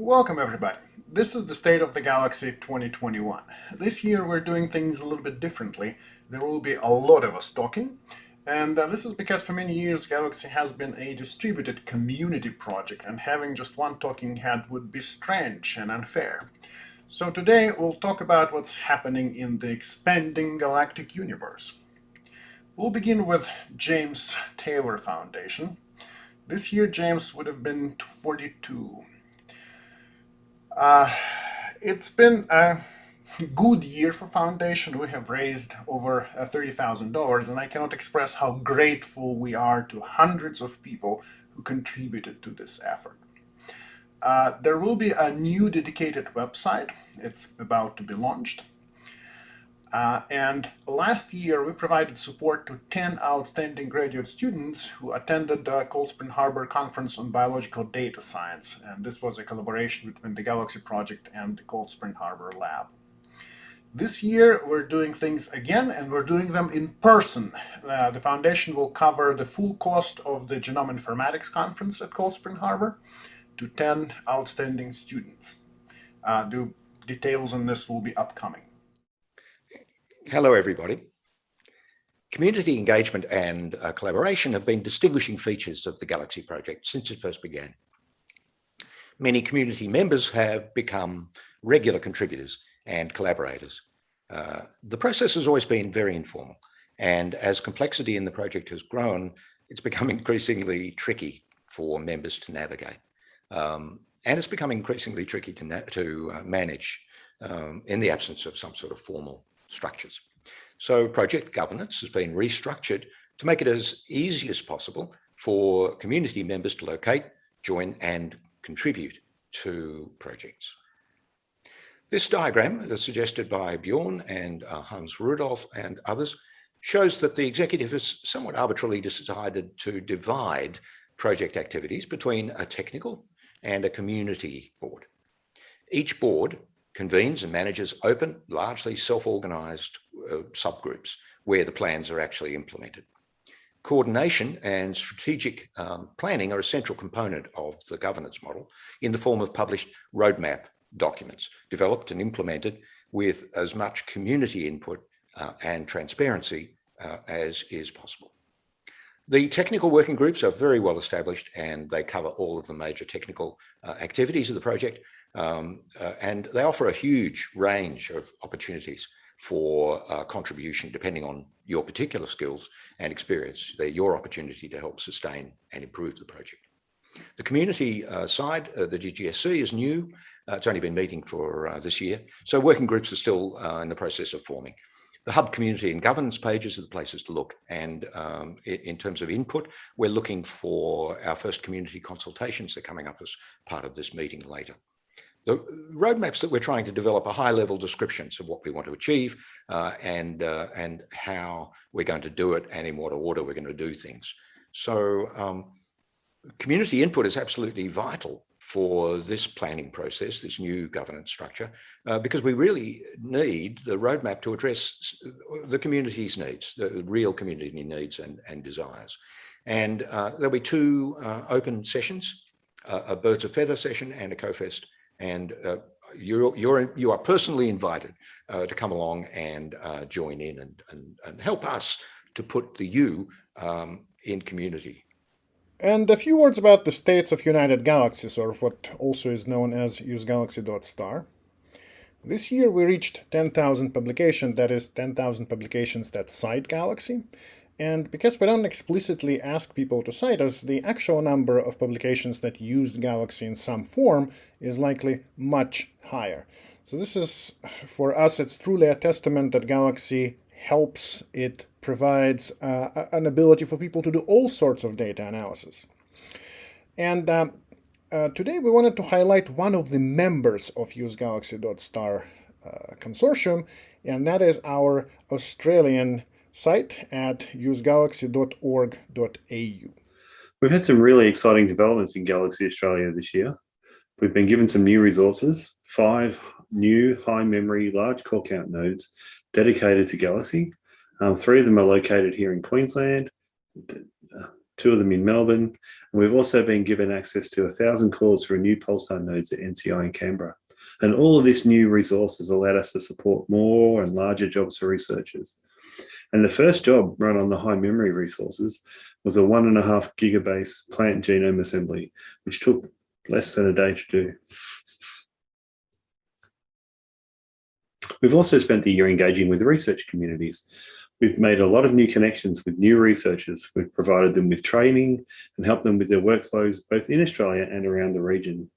Welcome everybody. This is the State of the Galaxy 2021. This year we're doing things a little bit differently. There will be a lot of us talking. And uh, this is because for many years Galaxy has been a distributed community project and having just one talking head would be strange and unfair. So today we'll talk about what's happening in the expanding galactic universe. We'll begin with James Taylor Foundation. This year James would have been 42. Uh, it's been a good year for Foundation. We have raised over uh, $30,000 and I cannot express how grateful we are to hundreds of people who contributed to this effort. Uh, there will be a new dedicated website. It's about to be launched. Uh, and last year, we provided support to 10 outstanding graduate students who attended the Cold Spring Harbor Conference on Biological Data Science. And this was a collaboration between the Galaxy Project and the Cold Spring Harbor Lab. This year, we're doing things again, and we're doing them in person. Uh, the foundation will cover the full cost of the Genome Informatics Conference at Cold Spring Harbor to 10 outstanding students. Uh, the details on this will be upcoming. Hello, everybody. Community engagement and uh, collaboration have been distinguishing features of the Galaxy project since it first began. Many community members have become regular contributors and collaborators. Uh, the process has always been very informal, and as complexity in the project has grown, it's become increasingly tricky for members to navigate. Um, and it's become increasingly tricky to, to uh, manage um, in the absence of some sort of formal structures. So project governance has been restructured to make it as easy as possible for community members to locate, join and contribute to projects. This diagram, as suggested by Bjorn and uh, Hans Rudolf and others, shows that the executive has somewhat arbitrarily decided to divide project activities between a technical and a community board. Each board convenes and manages open, largely self-organized uh, subgroups where the plans are actually implemented. Coordination and strategic um, planning are a central component of the governance model in the form of published roadmap documents developed and implemented with as much community input uh, and transparency uh, as is possible. The technical working groups are very well established and they cover all of the major technical uh, activities of the project um, uh, and they offer a huge range of opportunities for uh, contribution depending on your particular skills and experience. They're your opportunity to help sustain and improve the project. The community uh, side, uh, the GGSC is new. Uh, it's only been meeting for uh, this year. So working groups are still in the process of forming. The hub community and governance pages are the places to look. And um, in terms of input, we're looking for our first community consultations. They're coming up as part of this meeting later. The roadmaps that we're trying to develop are high level descriptions of what we want to achieve uh, and, uh, and how we're going to do it and in what order we're going to do things. So um, community input is absolutely vital for this planning process, this new governance structure, uh, because we really need the roadmap to address the community's needs, the real community needs and, and desires. And uh, there'll be two uh, open sessions, a Birds of Feather session and a CoFest and uh, you're, you're, you are personally invited uh, to come along and uh, join in and, and, and, help us to put the U um, in community. And a few words about the states of United Galaxies, or what also is known as usegalaxy.star. This year we reached 10,000 publications, that is 10,000 publications that cite Galaxy, and because we don't explicitly ask people to cite us, the actual number of publications that use Galaxy in some form is likely much higher. So this is, for us, it's truly a testament that Galaxy helps, it provides uh, an ability for people to do all sorts of data analysis. And uh, uh, today we wanted to highlight one of the members of UseGalaxy.star uh, consortium, and that is our Australian site at usegalaxy.org.au. We've had some really exciting developments in Galaxy Australia this year. We've been given some new resources, five new high memory large core count nodes dedicated to Galaxy. Um, three of them are located here in Queensland. two of them in Melbourne. And we've also been given access to a thousand cores for a new Pulsar nodes at NCI in Canberra. And all of this new resources allowed us to support more and larger jobs for researchers. And the first job run on the high memory resources was a one and a half gigabase plant genome assembly, which took less than a day to do. We've also spent the year engaging with research communities. We've made a lot of new connections with new researchers. We've provided them with training and helped them with their workflows, both in Australia and around the region.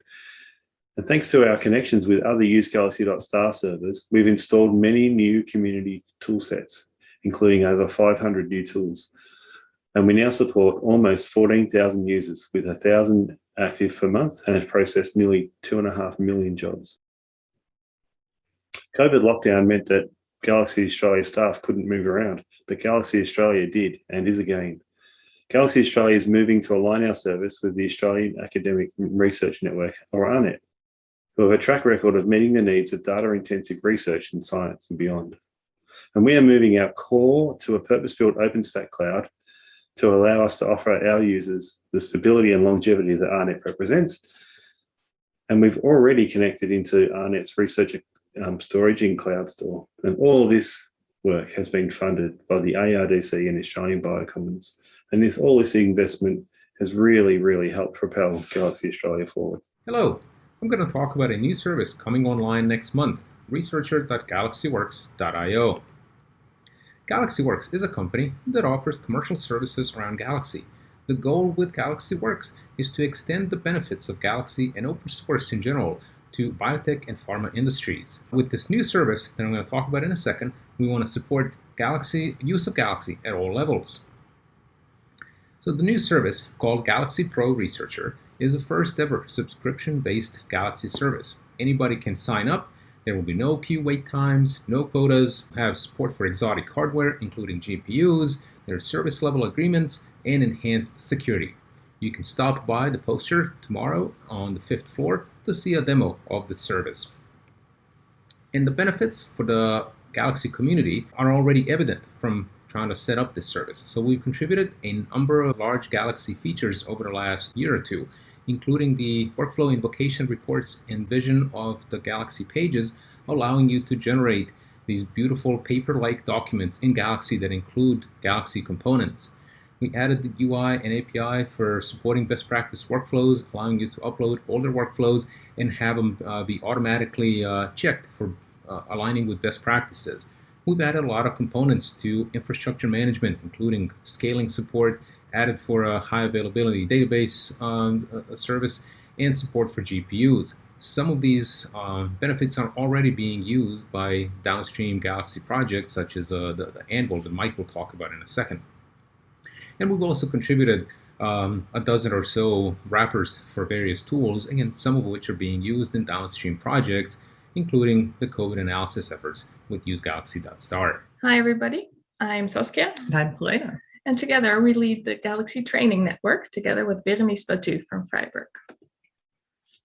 And thanks to our connections with other usegalaxy.star servers, we've installed many new community toolsets, including over 500 new tools. And we now support almost 14,000 users with 1,000 active per month and have processed nearly two and a half million jobs. COVID lockdown meant that Galaxy Australia staff couldn't move around, but Galaxy Australia did and is again. Galaxy Australia is moving to align our service with the Australian Academic Research Network, or AARNet, who have a track record of meeting the needs of data-intensive research in science and beyond. And we are moving our core to a purpose-built OpenStack cloud to allow us to offer our users the stability and longevity that AARNet represents. And we've already connected into AARNet's research um, storage in CloudStor. And all this work has been funded by the ARDC and Australian Biocommons. And this all this investment has really, really helped propel Galaxy Australia forward. Hello, I'm going to talk about a new service coming online next month, researcher.galaxyworks.io. GalaxyWorks is a company that offers commercial services around Galaxy. The goal with GalaxyWorks is to extend the benefits of Galaxy and open source in general to biotech and pharma industries. With this new service that I'm going to talk about in a second, we want to support Galaxy use of Galaxy at all levels. So the new service called Galaxy Pro Researcher is the first ever subscription-based Galaxy service. Anybody can sign up. There will be no queue wait times, no quotas, have support for exotic hardware, including GPUs, there are service level agreements, and enhanced security. You can stop by the poster tomorrow on the fifth floor to see a demo of the service. And the benefits for the Galaxy community are already evident from trying to set up this service. So we've contributed a number of large Galaxy features over the last year or two, including the workflow invocation reports and vision of the Galaxy pages, allowing you to generate these beautiful paper-like documents in Galaxy that include Galaxy components. We added the UI and API for supporting best practice workflows, allowing you to upload older workflows and have them uh, be automatically uh, checked for uh, aligning with best practices. We've added a lot of components to infrastructure management, including scaling support, added for a high availability database um, service, and support for GPUs. Some of these uh, benefits are already being used by downstream Galaxy projects, such as uh, the, the Anvil that Mike will talk about in a second. And we've also contributed um, a dozen or so wrappers for various tools, again, some of which are being used in downstream projects, including the COVID analysis efforts with usegalaxy.star. Hi, everybody. I'm Saskia. And I'm Helena. And together we lead the Galaxy Training Network together with Bérénice Batut from Freiburg.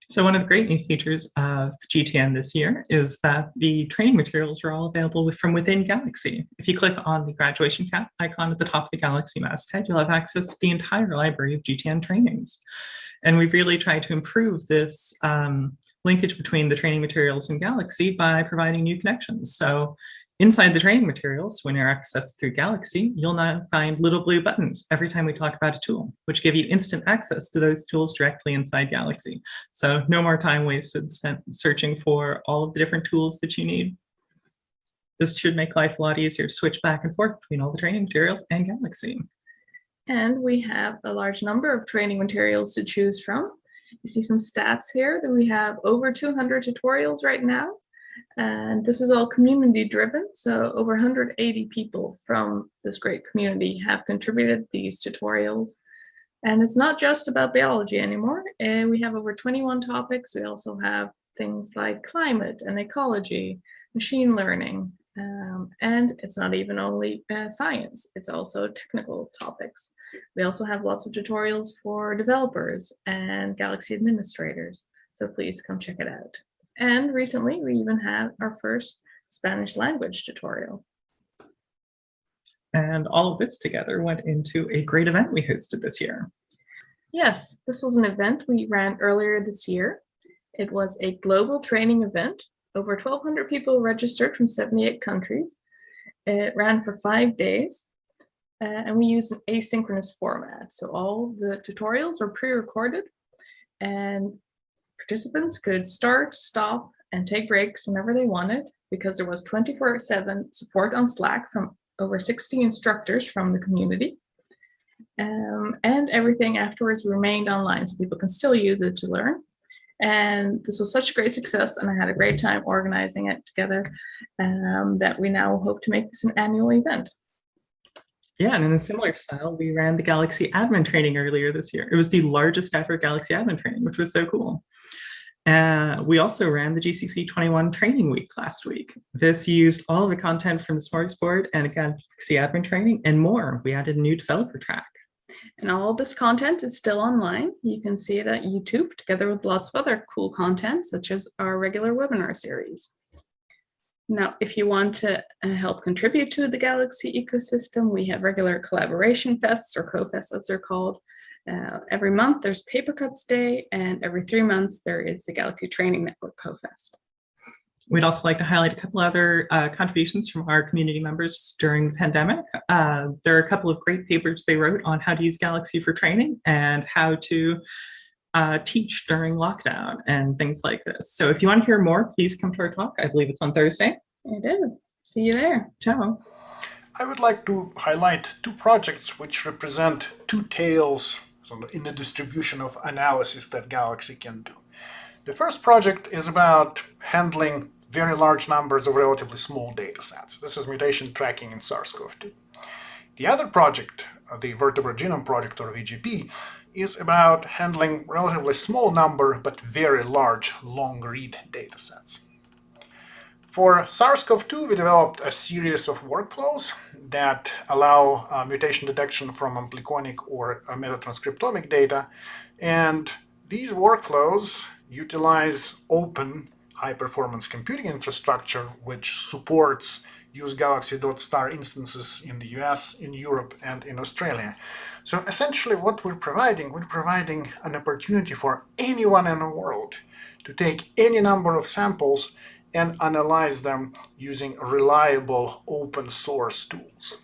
So one of the great new features of GTN this year is that the training materials are all available from within Galaxy. If you click on the graduation cap icon at the top of the Galaxy masthead, you'll have access to the entire library of GTN trainings. And we've really tried to improve this um, linkage between the training materials and Galaxy by providing new connections. So Inside the training materials, when you're accessed through Galaxy, you'll now find little blue buttons every time we talk about a tool, which give you instant access to those tools directly inside Galaxy. So no more time wasted spent searching for all of the different tools that you need. This should make life a lot easier to switch back and forth between all the training materials and Galaxy. And we have a large number of training materials to choose from. You see some stats here that we have over 200 tutorials right now and this is all community driven. So over 180 people from this great community have contributed these tutorials. And it's not just about biology anymore. We have over 21 topics. We also have things like climate and ecology, machine learning, um, and it's not even only uh, science, it's also technical topics. We also have lots of tutorials for developers and Galaxy administrators. So please come check it out. And recently we even had our first Spanish language tutorial. And all of this together went into a great event we hosted this year. Yes, this was an event we ran earlier this year. It was a global training event. Over 1,200 people registered from 78 countries. It ran for five days. Uh, and we used an asynchronous format. So all the tutorials were pre-recorded and participants could start, stop, and take breaks whenever they wanted because there was 24-7 support on Slack from over 60 instructors from the community. Um, and everything afterwards remained online so people can still use it to learn. And this was such a great success and I had a great time organizing it together um, that we now hope to make this an annual event. Yeah, and in a similar style, we ran the Galaxy admin training earlier this year. It was the largest ever Galaxy admin training, which was so cool. Uh, we also ran the GCC 21 training week last week. This used all of the content from the Smorgasbord and Galaxy admin training and more. We added a new developer track. And all this content is still online. You can see it at YouTube together with lots of other cool content, such as our regular webinar series. Now, if you want to uh, help contribute to the Galaxy ecosystem, we have regular collaboration fests or co-fests as they're called. Uh, every month there's Paper Cuts Day and every three months there is the Galaxy Training Network co-fest. We'd also like to highlight a couple other uh, contributions from our community members during the pandemic. Uh, there are a couple of great papers they wrote on how to use Galaxy for training and how to uh, teach during lockdown and things like this. So if you want to hear more, please come to our talk. I believe it's on Thursday. It is. See you there. Ciao. I would like to highlight two projects which represent two tales in the distribution of analysis that Galaxy can do. The first project is about handling very large numbers of relatively small data sets. This is mutation tracking in SARS-CoV-2. The other project, uh, the Vertebrate Genome Project or VGP, is about handling relatively small number but very large long-read data sets. For SARS-CoV-2, we developed a series of workflows that allow uh, mutation detection from ampliconic or uh, metatranscriptomic data. And these workflows utilize open high-performance computing infrastructure, which supports use Galaxy.star instances in the US, in Europe, and in Australia. So essentially what we're providing, we're providing an opportunity for anyone in the world to take any number of samples and analyze them using reliable open source tools.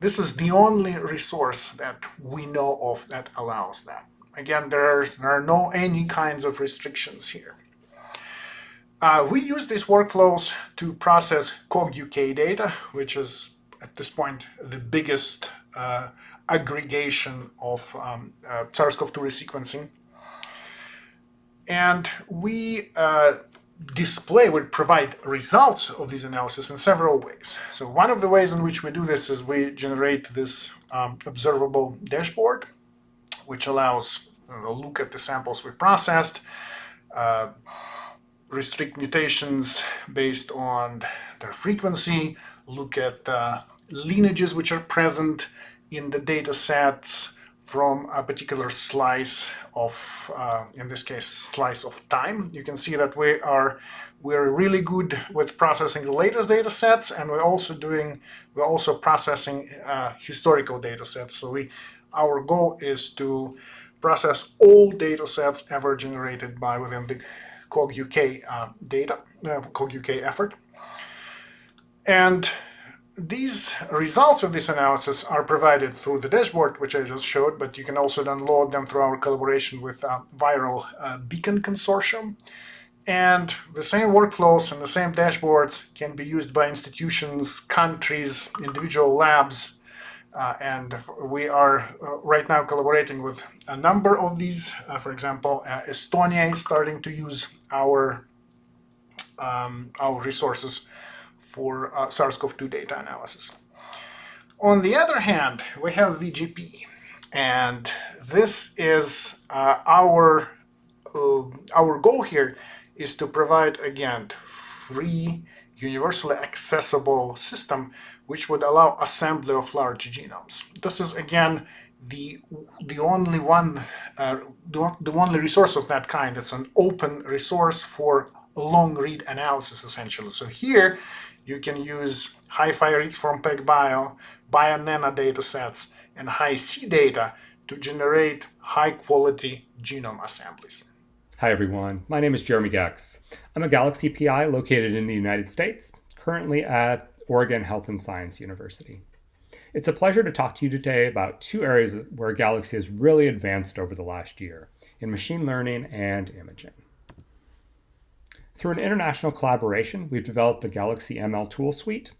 This is the only resource that we know of that allows that. Again, there are, there are no any kinds of restrictions here. Uh, we use these workflows to process COG-UK data, which is at this point the biggest uh, aggregation of um, uh, SARS-CoV-2 resequencing. And we uh, display, will provide results of these analysis in several ways. So one of the ways in which we do this is we generate this um, observable dashboard, which allows a look at the samples we processed, uh, restrict mutations based on their frequency, look at uh, lineages which are present in the data sets, from a particular slice of, uh, in this case, slice of time. You can see that we are we're really good with processing the latest data sets, and we're also doing we're also processing uh, historical data sets. So we our goal is to process all data sets ever generated by within the COG UK uh, data uh, COG UK effort. And these results of this analysis are provided through the dashboard, which I just showed, but you can also download them through our collaboration with uh, Viral uh, Beacon Consortium. And the same workflows and the same dashboards can be used by institutions, countries, individual labs, uh, and we are uh, right now collaborating with a number of these. Uh, for example, uh, Estonia is starting to use our um, our resources for uh, SARS-CoV-2 data analysis. On the other hand, we have VGP, and this is uh, our uh, our goal here is to provide again free, universally accessible system which would allow assembly of large genomes. This is again the the only one uh, the, the only resource of that kind. It's an open resource for long read analysis essentially. So here you can use HiFi reads from PacBio, Bionano datasets, and Hi-C data to generate high quality genome assemblies. Hi everyone, my name is Jeremy Goecks. I'm a Galaxy PI located in the United States, currently at Oregon Health and Science University. It's a pleasure to talk to you today about two areas where Galaxy has really advanced over the last year, in machine learning and imaging. Through an international collaboration, we've developed the Galaxy ML tool suite.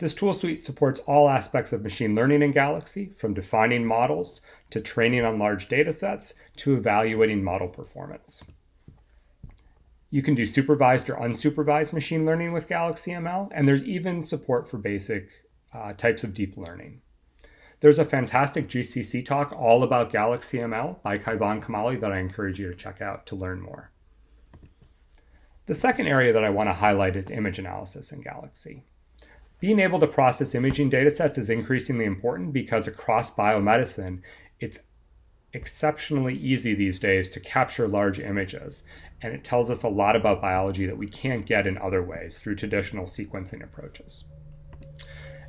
This tool suite supports all aspects of machine learning in Galaxy, from defining models to training on large data sets to evaluating model performance. You can do supervised or unsupervised machine learning with Galaxy ML, and there's even support for basic uh, types of deep learning. There's a fantastic GCC talk all about Galaxy ML by Kaivan Kamali that I encourage you to check out to learn more. The second area that I want to highlight is image analysis in Galaxy. Being able to process imaging datasets is increasingly important because across biomedicine, it's exceptionally easy these days to capture large images. And it tells us a lot about biology that we can't get in other ways through traditional sequencing approaches.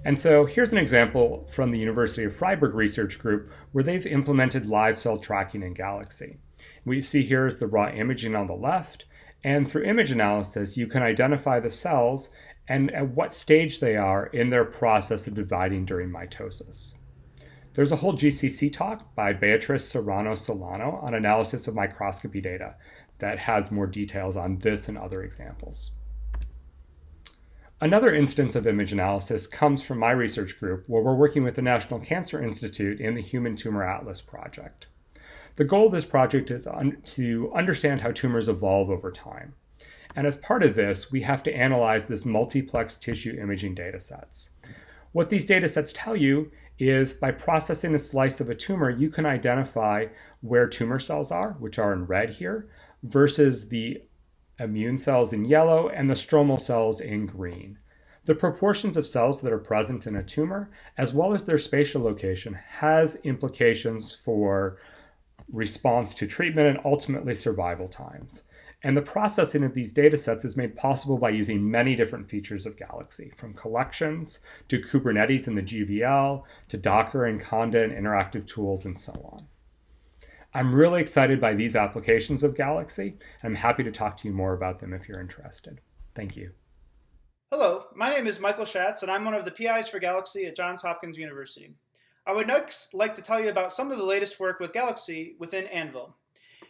And so here's an example from the University of Freiburg research group where they've implemented live cell tracking in Galaxy. What you see here is the raw imaging on the left, and through image analysis, you can identify the cells and at what stage they are in their process of dividing during mitosis. There's a whole GCC talk by Beatrice Serrano Solano on analysis of microscopy data that has more details on this and other examples. Another instance of image analysis comes from my research group where we're working with the National Cancer Institute in the Human Tumor Atlas project. The goal of this project is un to understand how tumors evolve over time. And as part of this, we have to analyze this multiplex tissue imaging data sets. What these data sets tell you is by processing a slice of a tumor, you can identify where tumor cells are, which are in red here, versus the immune cells in yellow and the stromal cells in green. The proportions of cells that are present in a tumor, as well as their spatial location, has implications for response to treatment, and ultimately survival times. And the processing of these data sets is made possible by using many different features of Galaxy, from collections to Kubernetes and the GVL to Docker and Conda and interactive tools and so on. I'm really excited by these applications of Galaxy. I'm happy to talk to you more about them if you're interested. Thank you. Hello, my name is Michael Schatz, and I'm one of the PIs for Galaxy at Johns Hopkins University. I would next like to tell you about some of the latest work with Galaxy within Anvil.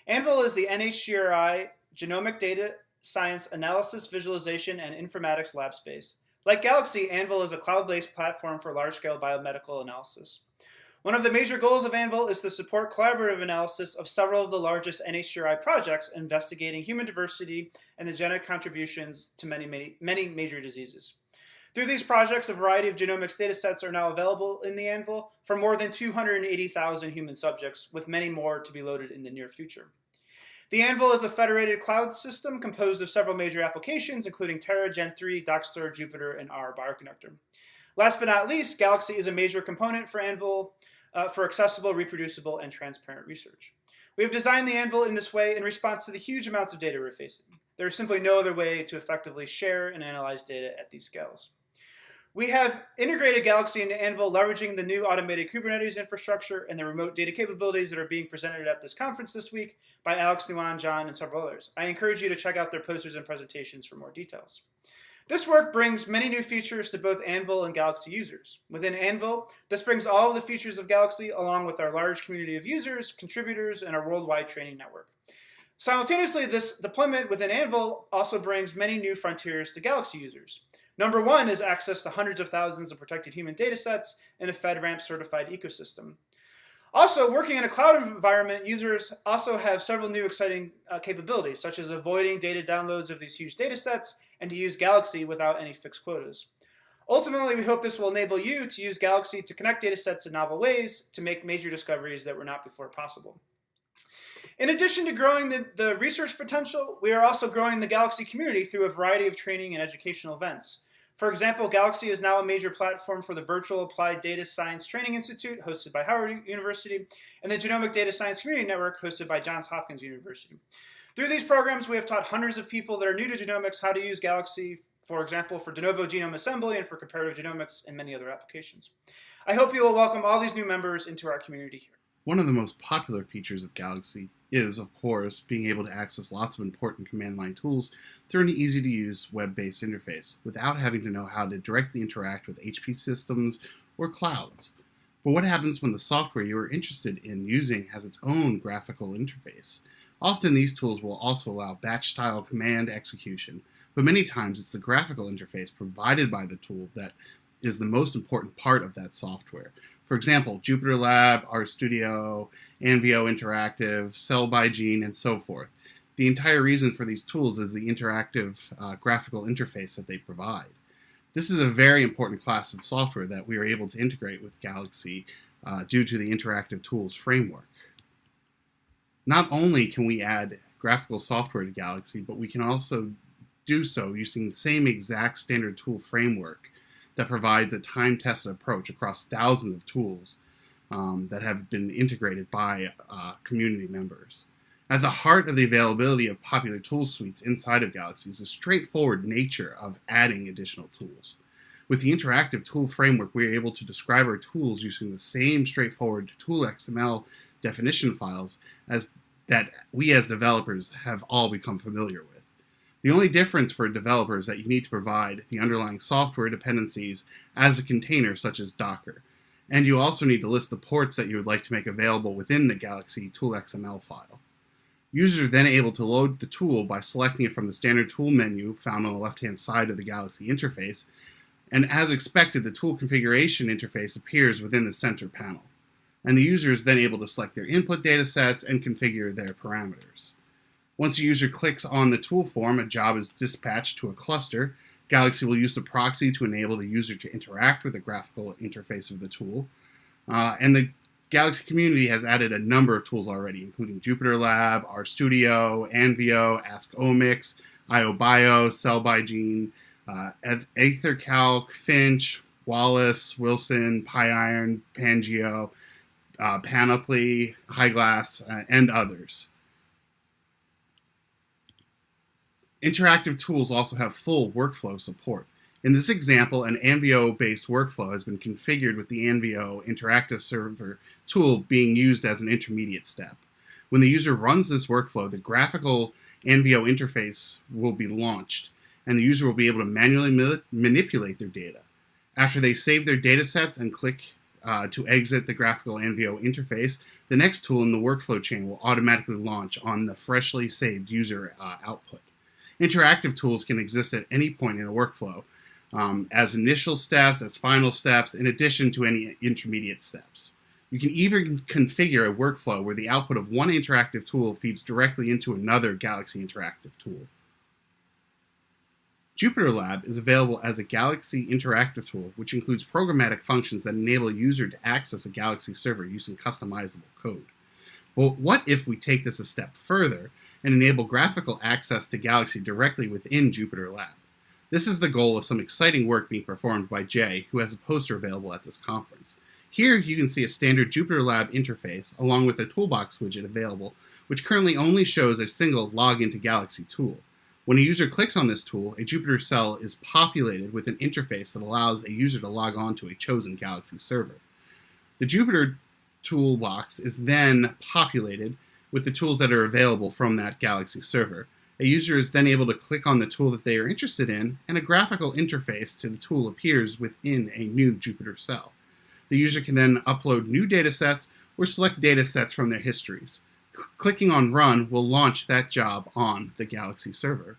Anvil is the NHGRI Genomic Data Science Analysis, Visualization, and Informatics lab space. Like Galaxy, Anvil is a cloud-based platform for large-scale biomedical analysis. One of the major goals of Anvil is to support collaborative analysis of several of the largest NHGRI projects investigating human diversity and the genetic contributions to many, many, many major diseases. Through these projects, a variety of genomics datasets are now available in the Anvil for more than 280,000 human subjects, with many more to be loaded in the near future. The Anvil is a federated cloud system composed of several major applications, including Terra, Gen3, Dockstore, Jupyter, and R Bioconductor. Last but not least, Galaxy is a major component for Anvil uh, for accessible, reproducible, and transparent research. We have designed the Anvil in this way in response to the huge amounts of data we're facing. There is simply no other way to effectively share and analyze data at these scales. We have integrated Galaxy into Anvil, leveraging the new automated Kubernetes infrastructure and the remote data capabilities that are being presented at this conference this week by Alex Nguyen, John, and several others. I encourage you to check out their posters and presentations for more details. This work brings many new features to both Anvil and Galaxy users. Within Anvil, this brings all of the features of Galaxy along with our large community of users, contributors, and our worldwide training network. Simultaneously, this deployment within Anvil also brings many new frontiers to Galaxy users. Number one is access to hundreds of thousands of protected human data sets in a FedRAMP certified ecosystem. Also, working in a cloud environment, users also have several new exciting uh, capabilities, such as avoiding data downloads of these huge data sets and to use Galaxy without any fixed quotas. Ultimately, we hope this will enable you to use Galaxy to connect data sets in novel ways to make major discoveries that were not before possible. In addition to growing the, the research potential, we are also growing the Galaxy community through a variety of training and educational events. For example, Galaxy is now a major platform for the Virtual Applied Data Science Training Institute, hosted by Howard University, and the Genomic Data Science Community Network, hosted by Johns Hopkins University. Through these programs, we have taught hundreds of people that are new to genomics how to use Galaxy, for example, for de novo genome assembly and for comparative genomics and many other applications. I hope you will welcome all these new members into our community here. One of the most popular features of Galaxy is, of course, being able to access lots of important command line tools through an easy to use web based interface without having to know how to directly interact with HP systems or clouds. But what happens when the software you are interested in using has its own graphical interface? Often these tools will also allow batch style command execution, but many times it's the graphical interface provided by the tool that is the most important part of that software. For example, Jupyter Lab, RStudio, Anvio Interactive, Cell by Gene, and so forth. The entire reason for these tools is the interactive uh, graphical interface that they provide. This is a very important class of software that we are able to integrate with Galaxy uh, due to the interactive tools framework. Not only can we add graphical software to Galaxy, but we can also do so using the same exact standard tool framework that provides a time-tested approach across thousands of tools um, that have been integrated by uh, community members. At the heart of the availability of popular tool suites inside of Galaxy is the straightforward nature of adding additional tools. With the interactive tool framework, we are able to describe our tools using the same straightforward tool XML definition files as that we as developers have all become familiar with. The only difference for a developer is that you need to provide the underlying software dependencies as a container such as Docker. And you also need to list the ports that you would like to make available within the Galaxy Tool XML file. Users are then able to load the tool by selecting it from the standard tool menu found on the left-hand side of the Galaxy interface, and as expected, the tool configuration interface appears within the center panel. And the user is then able to select their input data sets and configure their parameters. Once a user clicks on the tool form, a job is dispatched to a cluster. Galaxy will use a proxy to enable the user to interact with the graphical interface of the tool. Uh, and the Galaxy community has added a number of tools already, including Jupyter Lab, RStudio, Anvio, AskOmics, IOBio, Cell by Gene, uh, EtherCalc, Finch, Wallace, Wilson, PyIron, Pangeo, uh, Panoply, HiGlass, uh, and others. Interactive tools also have full workflow support. In this example, an Anvio-based workflow has been configured with the Anvio Interactive Server tool being used as an intermediate step. When the user runs this workflow, the graphical Anvio interface will be launched, and the user will be able to manually ma manipulate their data. After they save their data sets and click uh, to exit the graphical Anvio interface, the next tool in the workflow chain will automatically launch on the freshly saved user uh, output. Interactive tools can exist at any point in a workflow um, as initial steps, as final steps, in addition to any intermediate steps. You can even configure a workflow where the output of one interactive tool feeds directly into another Galaxy interactive tool. Jupyter Lab is available as a Galaxy interactive tool, which includes programmatic functions that enable a user to access a Galaxy server using customizable code. Well, what if we take this a step further and enable graphical access to Galaxy directly within Jupyter Lab? This is the goal of some exciting work being performed by Jay, who has a poster available at this conference. Here you can see a standard Jupyter Lab interface along with a toolbox widget available, which currently only shows a single Login to Galaxy tool. When a user clicks on this tool, a Jupyter cell is populated with an interface that allows a user to log on to a chosen Galaxy server. The Jupyter toolbox is then populated with the tools that are available from that Galaxy server. A user is then able to click on the tool that they are interested in, and a graphical interface to the tool appears within a new Jupyter cell. The user can then upload new datasets or select datasets from their histories. C clicking on Run will launch that job on the Galaxy server.